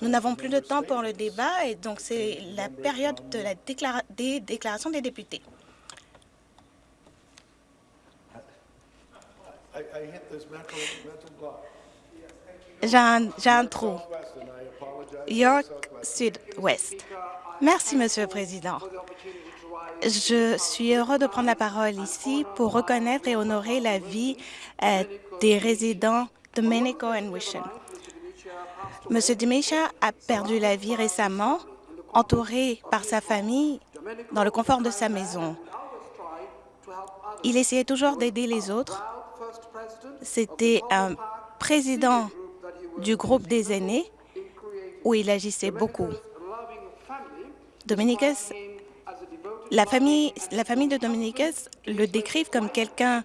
Nous n'avons plus de temps pour le débat et donc c'est la période de la des déclarations des députés. J'ai un, trou. York Sud-Ouest. Merci, Monsieur le Président. Je suis heureux de prendre la parole ici pour reconnaître et honorer la vie euh, des résidents de Domenico et Wishen. Monsieur Demisha a perdu la vie récemment, entouré par sa famille dans le confort de sa maison. Il essayait toujours d'aider les autres. C'était un président du groupe des aînés où il agissait beaucoup. Dominicus, la famille, la famille de Dominicus le décrivent comme quelqu'un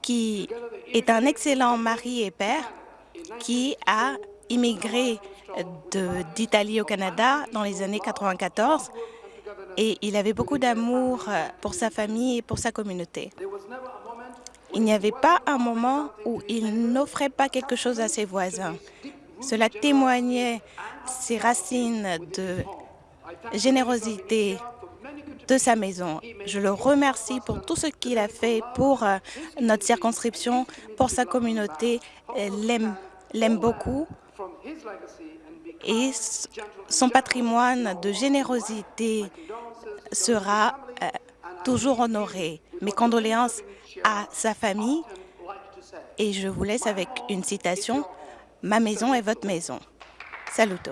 qui est un excellent mari et père qui a immigré d'Italie au Canada dans les années 94 et il avait beaucoup d'amour pour sa famille et pour sa communauté. Il n'y avait pas un moment où il n'offrait pas quelque chose à ses voisins. Cela témoignait ses racines de générosité de sa maison. Je le remercie pour tout ce qu'il a fait pour euh, notre circonscription, pour sa communauté. L'aime beaucoup et son patrimoine de générosité sera euh, toujours honoré. Mes condoléances à sa famille et je vous laisse avec une citation. Ma maison est votre maison. Saluto.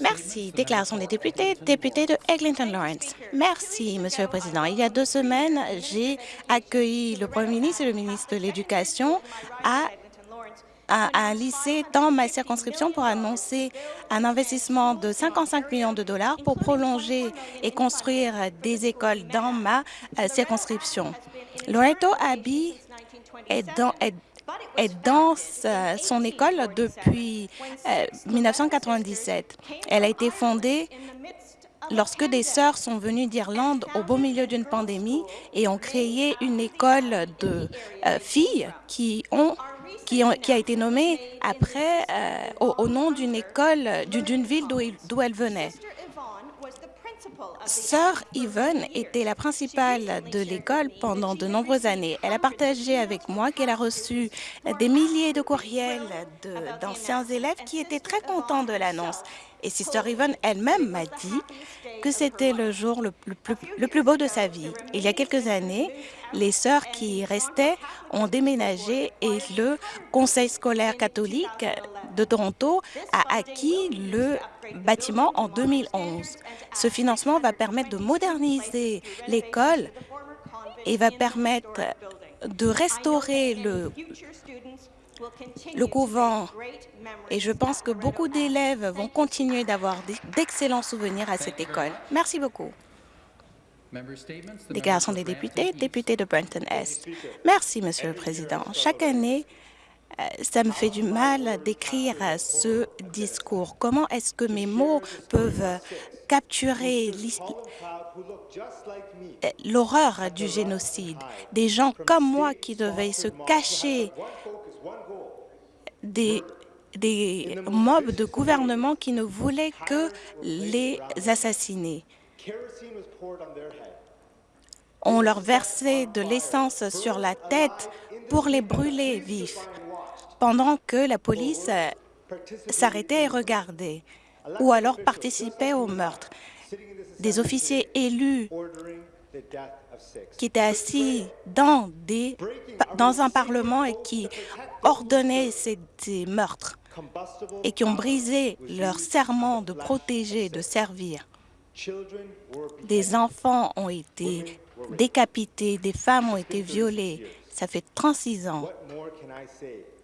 Merci. Déclaration des députés. Député de Eglinton Lawrence. Merci, Monsieur le Président. Il y a deux semaines, j'ai accueilli le Premier ministre et le ministre de l'Éducation à un lycée dans ma circonscription pour annoncer un investissement de 55 millions de dollars pour prolonger et construire des écoles dans ma euh, circonscription. Loreto Abbey est dans, est dans son école depuis 1997. Euh, Elle a été fondée lorsque des sœurs sont venues d'Irlande au beau milieu d'une pandémie et ont créé une école de euh, filles qui ont qui, ont, qui, a été nommée après euh, au, nom d'une école d'une ville d'où elle venait. Sœur Yvonne était la principale de l'école pendant de nombreuses années. Elle a partagé avec moi qu'elle a reçu des milliers de courriels d'anciens élèves qui étaient très contents de l'annonce. Et Sister Yvonne elle-même m'a dit que c'était le jour le plus, le plus, beau de sa vie. Il y a quelques années, les sœurs qui restaient ont déménagé et le Conseil scolaire catholique de Toronto a acquis le bâtiment en 2011. Ce financement va permettre de moderniser l'école et va permettre de restaurer le, couvent. Et je pense que beaucoup d'élèves vont continuer d'avoir d'excellents souvenirs à cette école. Merci beaucoup. Déclaration des députés, député de Brenton-Est. Merci, Monsieur le Président. Chaque année, ça me fait du mal d'écrire ce discours. Comment est-ce que mes mots peuvent capturer euh, l'horreur du génocide? Des gens comme moi qui devaient se cacher des mobs de gouvernement qui ne voulaient que les assassiner. On leur versait de l'essence sur la tête pour les brûler vifs pendant que la police euh, s'arrêtait et regardait, ou alors participait au meurtre. Des officiers élus qui étaient assis dans, des, dans un parlement et qui ordonnaient ces, ces meurtres et qui ont brisé leur serment de protéger, de servir. Des enfants ont été décapités, des femmes ont été violées. Ça fait 36 ans.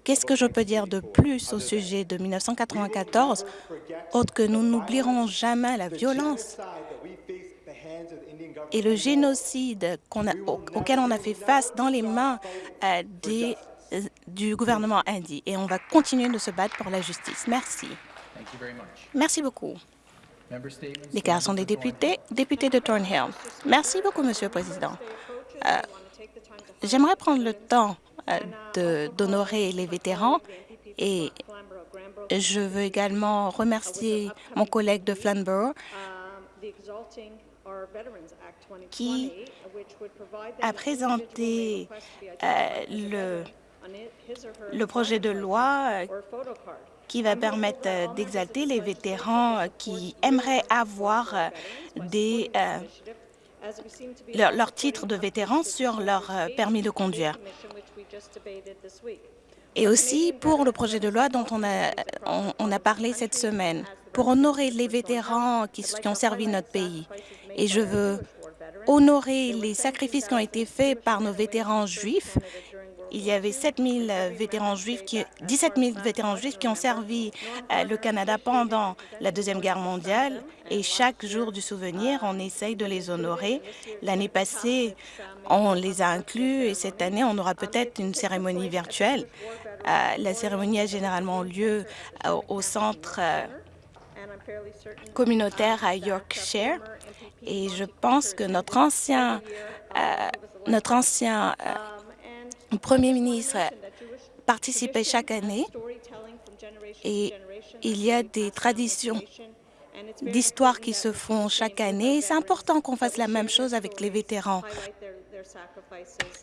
Qu'est-ce que je peux dire de plus au sujet de 1994, autre que nous n'oublierons jamais la violence et le génocide auquel on a fait face dans les mains euh, des, euh, du gouvernement indien. Et on va continuer de se battre pour la justice. Merci. Merci beaucoup. Déclaration des députés, député de Thornhill. Merci beaucoup, Monsieur le Président. Euh, J'aimerais prendre le temps d'honorer les vétérans. Et Je veux également remercier mon collègue de Flamborough qui a présenté euh, le, projet de loi euh, qui va permettre euh, d'exalter les vétérans qui aimeraient avoir des, leur, leur, titre de vétéran sur leur permis de conduire et aussi pour le projet de loi dont on a, parlé cette semaine, pour honorer les vétérans qui, ont servi notre pays. Et je veux honorer les sacrifices qui ont été faits par nos vétérans juifs. Il y avait 7 000 vétérans juifs qui, 17 000 vétérans juifs qui ont servi euh, le Canada pendant la Deuxième Guerre mondiale et chaque jour du souvenir, on essaye de les honorer. L'année passée, on les a inclus et cette année, on aura peut-être une cérémonie virtuelle. Euh, la cérémonie a généralement lieu euh, au centre euh, communautaire à Yorkshire et je pense que notre ancien, notre ancien premier ministre participait chaque année et il y a des traditions d'histoires qui se font chaque année. C'est important qu'on fasse la même chose avec les vétérans,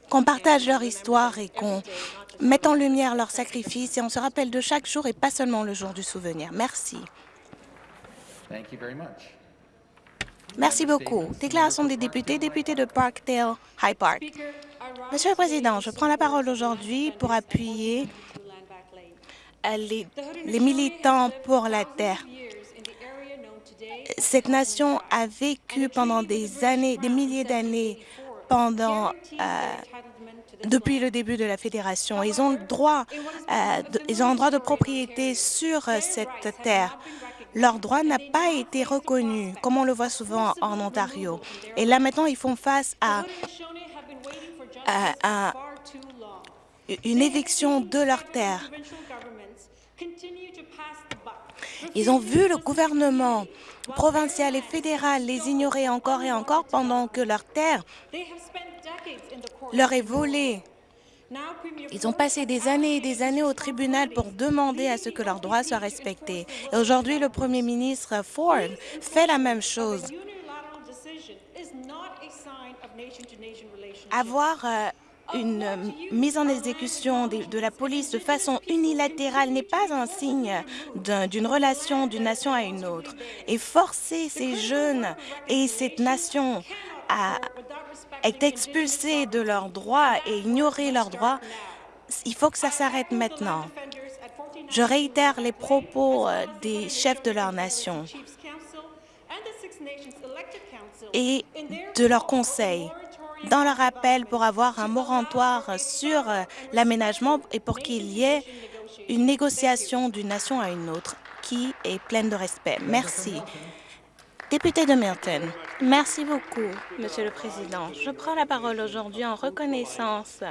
qu'on partage leur histoire et qu'on mette en lumière leurs sacrifices et on se rappelle de chaque jour et pas seulement le jour du souvenir. Merci. Merci beaucoup. Déclaration des députés, député de Parkdale High Park. Monsieur le Président, je prends la parole aujourd'hui pour appuyer les, les militants pour la terre. Cette nation a vécu pendant des années, des milliers d'années, euh, depuis le début de la fédération. Ils ont droit, euh, droit de propriété sur euh, cette terre. Leur droit n'a pas été reconnu, comme on le voit souvent en Ontario. Et là, maintenant, ils font face à, à, à une éviction de leur terre. Ils ont vu le gouvernement provincial et fédéral les ignorer encore et encore pendant que leur terre leur est volée. Ils ont passé des années et des années au tribunal pour demander à ce que leurs droits soient respectés. Et aujourd'hui, le premier ministre Ford fait la même chose. Avoir euh, une mise en exécution de, la police de façon unilatérale n'est pas un signe d'une un, relation d'une nation à une autre. Et forcer ces jeunes et cette nation à être expulsés de leurs droits et ignorer leurs droits, il faut que ça s'arrête maintenant. Je réitère les propos euh, des chefs de leur nation et de leur conseil dans leur appel pour avoir un moratoire sur euh, l'aménagement et pour qu'il y ait une négociation d'une nation à une autre qui est pleine de respect. Merci. Député de Milton, merci beaucoup, Monsieur le Président. Je prends la parole aujourd'hui en reconnaissance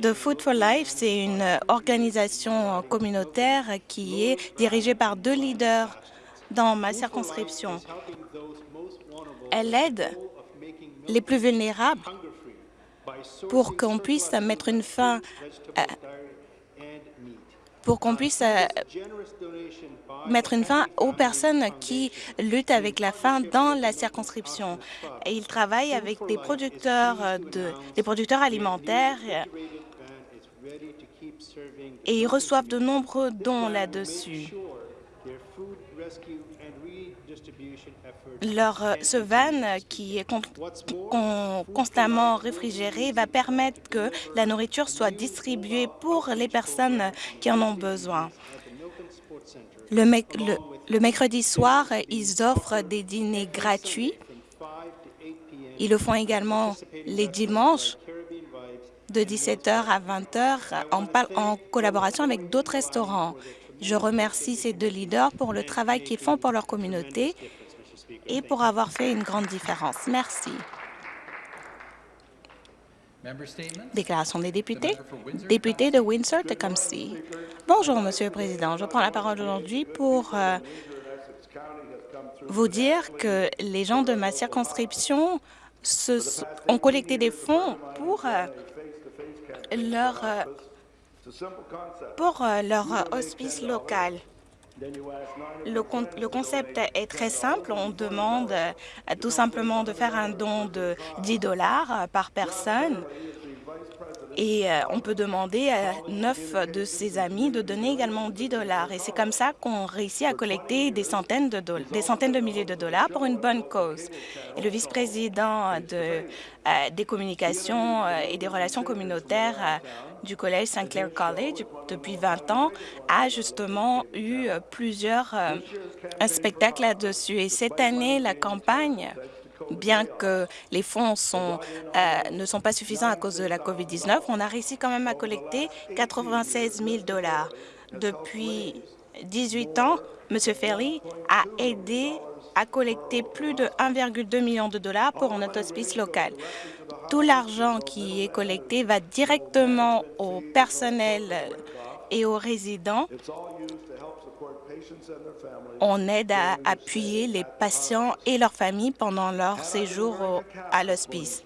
de Food for Life. C'est une organisation communautaire qui est dirigée par deux leaders dans ma circonscription. Elle aide les plus vulnérables pour qu'on puisse mettre une fin pour qu'on puisse euh, mettre une fin aux personnes qui luttent avec la faim dans la circonscription. Et ils travaillent avec des producteurs, euh, de, des producteurs alimentaires et ils reçoivent de nombreux dons là-dessus. Leur, euh, ce van qui est con, con, constamment réfrigéré va permettre que la nourriture soit distribuée pour les personnes qui en ont besoin. Le, le, le mercredi soir, ils offrent des dîners gratuits. Ils le font également les dimanches de 17h à 20h en, en collaboration avec d'autres restaurants. Je remercie ces deux leaders pour le travail qu'ils font pour leur communauté et pour avoir fait une grande différence. Merci. Déclaration des députés. Député de Windsor-Tecumseh. Bonjour, Monsieur le Président. Je prends la parole aujourd'hui pour euh, vous dire que les gens de ma circonscription ont collecté des fonds pour euh, leur euh, pour euh, leur euh, hospice local. Le, con le, concept est très simple. On demande euh, tout simplement de faire un don de 10 dollars par personne et euh, on peut demander à neuf de ses amis de donner également 10 dollars. Et c'est comme ça qu'on réussit à collecter des centaines, de des centaines de milliers de dollars pour une bonne cause. Et le vice-président de, euh, des communications euh, et des relations communautaires du Collège St. Clair College depuis 20 ans a justement eu plusieurs spectacles là-dessus. Et cette année, la campagne bien que les fonds euh, ne sont pas suffisants à cause de la COVID-19, on a réussi quand même à collecter 96 000 dollars. Depuis 18 ans, M. Ferry a aidé à collecter plus de 1,2 million de dollars pour notre hospice local. Tout l'argent qui est collecté va directement au personnel et aux résidents on aide à appuyer les patients et leurs familles pendant leur séjour à l'hospice.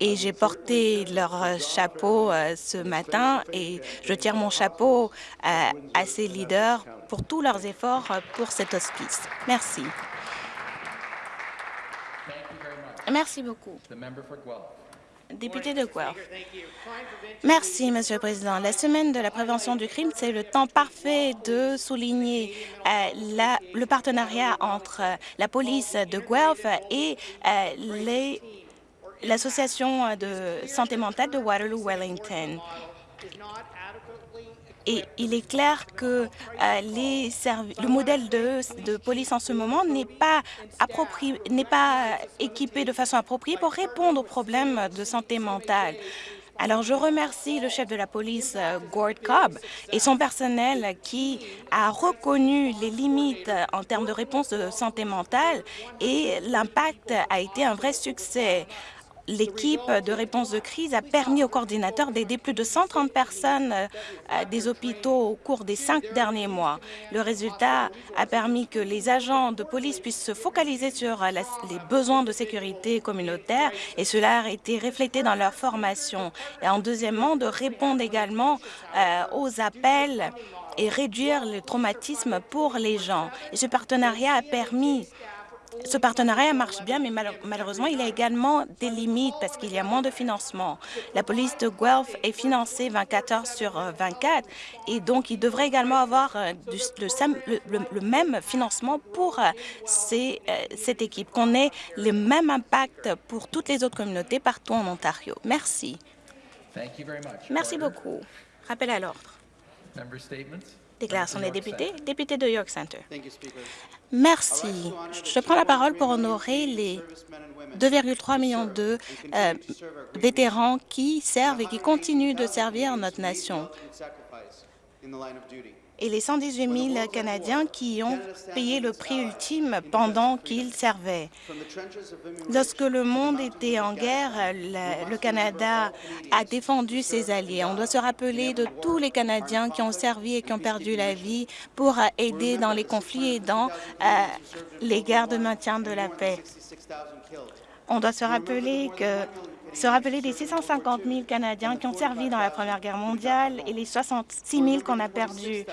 Et j'ai porté leur chapeau euh, ce matin et je tire mon chapeau à, euh, à ces leaders pour tous leurs efforts euh, pour cet hospice. Merci. Merci beaucoup. Député de. Merci, Monsieur le Président. La semaine de la prévention du crime, c'est le temps parfait de souligner euh, le partenariat entre euh, la police de Guelph et euh, l'Association de santé mentale de Waterloo-Wellington. Et il est clair que euh, le modèle de, police en ce moment n'est pas, pas équipé de façon appropriée pour répondre aux problèmes de santé mentale. Alors, je remercie le chef de la police, euh, Gord Cobb, et son personnel qui a reconnu les limites en termes de réponse de santé mentale et l'impact a été un vrai succès l'équipe de réponse de crise a permis au coordinateur d'aider plus de 130 personnes euh, des hôpitaux au cours des cinq derniers mois. Le résultat a permis que les agents de police puissent se focaliser sur euh, les besoins de sécurité communautaire et cela a été reflété dans leur formation. Et en deuxièmement, de répondre également euh, aux appels et réduire le traumatisme pour les gens. Et ce partenariat a permis ce partenariat marche bien, mais malheureusement, il y a également des limites parce qu'il y a moins de financement. La police de Guelph est financée 24 heures sur 24 euh, et donc il devrait également avoir euh, le, même financement pour euh, cette équipe, qu'on ait le même impact pour toutes les autres communautés partout en Ontario. Merci. Merci beaucoup. Rappel à l'ordre. Déclaration des députés. Député de York Center. Merci. Je prends la parole pour honorer les 2,3 millions de euh, vétérans qui servent et qui continuent de servir notre nation et les 118 000 Canadiens qui ont payé le prix ultime pendant qu'ils servaient. Lorsque le monde était en guerre, le, Canada a défendu ses alliés. On doit se rappeler de tous les Canadiens qui ont servi et qui ont perdu la vie pour aider dans les conflits et dans euh, les guerres de maintien de la paix. On doit se rappeler que se rappeler des 650 000 Canadiens qui ont servi dans la Première Guerre mondiale et les 66 000 qu'on a perdus,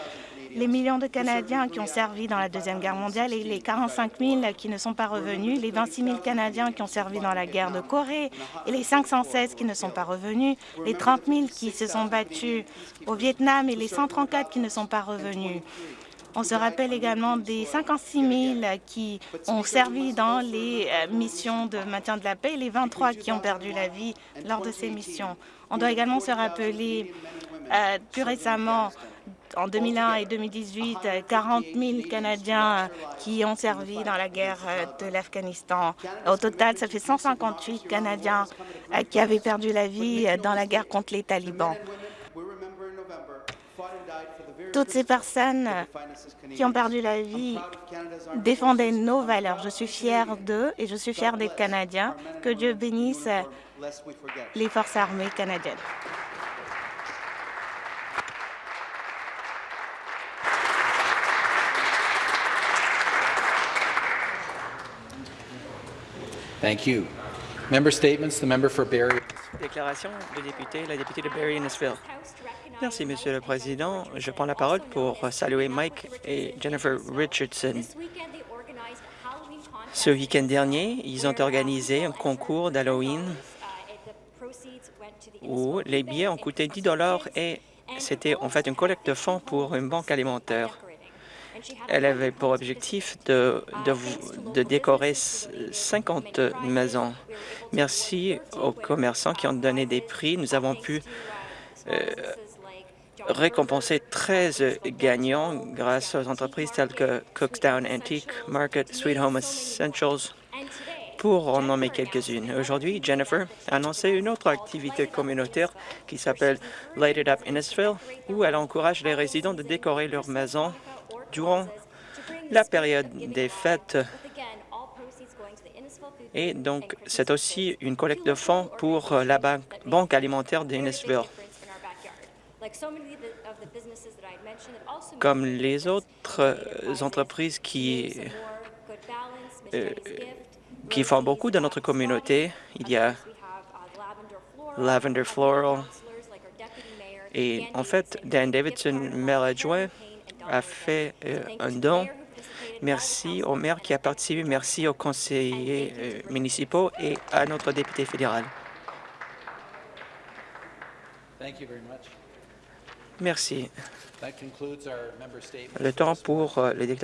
les millions de Canadiens qui ont servi dans la Deuxième Guerre mondiale et les 45 000 qui ne sont pas revenus, les 26 000 Canadiens qui ont servi dans la guerre de Corée et les 516 qui ne sont pas revenus, les 30 000 qui se sont battus au Vietnam et les 134 qui ne sont pas revenus. On se rappelle également des 56 000 qui ont servi dans les euh, missions de maintien de la paix et les 23 qui ont perdu la vie lors de ces missions. On doit également se rappeler euh, plus récemment en 2001 et 2018, 40 000 Canadiens qui ont servi dans la guerre euh, de l'Afghanistan. Au total, ça fait 158 Canadiens qui avaient perdu la vie dans la guerre contre les talibans toutes ces personnes qui ont perdu la vie défendaient nos valeurs. Je suis fière d'eux et je suis fière d'être Canadien. Que Dieu bénisse les forces armées canadiennes. Thank you. Member statements. The member for Barrie. Déclaration de député, la députée de Barrie-Innisfil. Merci, Monsieur le Président. Je prends la parole pour saluer Mike et Jennifer Richardson. Ce week-end dernier, ils ont organisé un concours d'Halloween où les billets ont coûté 10 dollars et c'était en fait une collecte de fonds pour une banque alimentaire. Elle avait pour objectif de, décorer 50 maisons. Merci aux commerçants qui ont donné des prix. Nous avons pu euh, récompenser 13 gagnants grâce aux entreprises telles que Cookstown Antique Market, Sweet Home Essentials, pour en nommer quelques-unes. Aujourd'hui, Jennifer a annoncé une autre activité communautaire qui s'appelle Light It Up Innisfil, où elle encourage les résidents de décorer leur maison durant la période des fêtes. Et donc, c'est aussi une collecte de fonds pour la banque, alimentaire d'Innisville. Comme les autres euh, entreprises qui, euh, qui font beaucoup dans notre communauté, il y a Lavender Floral et en fait, Dan Davidson, maire adjoint, a fait euh, un don. Merci au maire qui a participé, merci aux conseillers euh, municipaux et à notre député fédéral. Merci. Le temps pour euh, les déclarations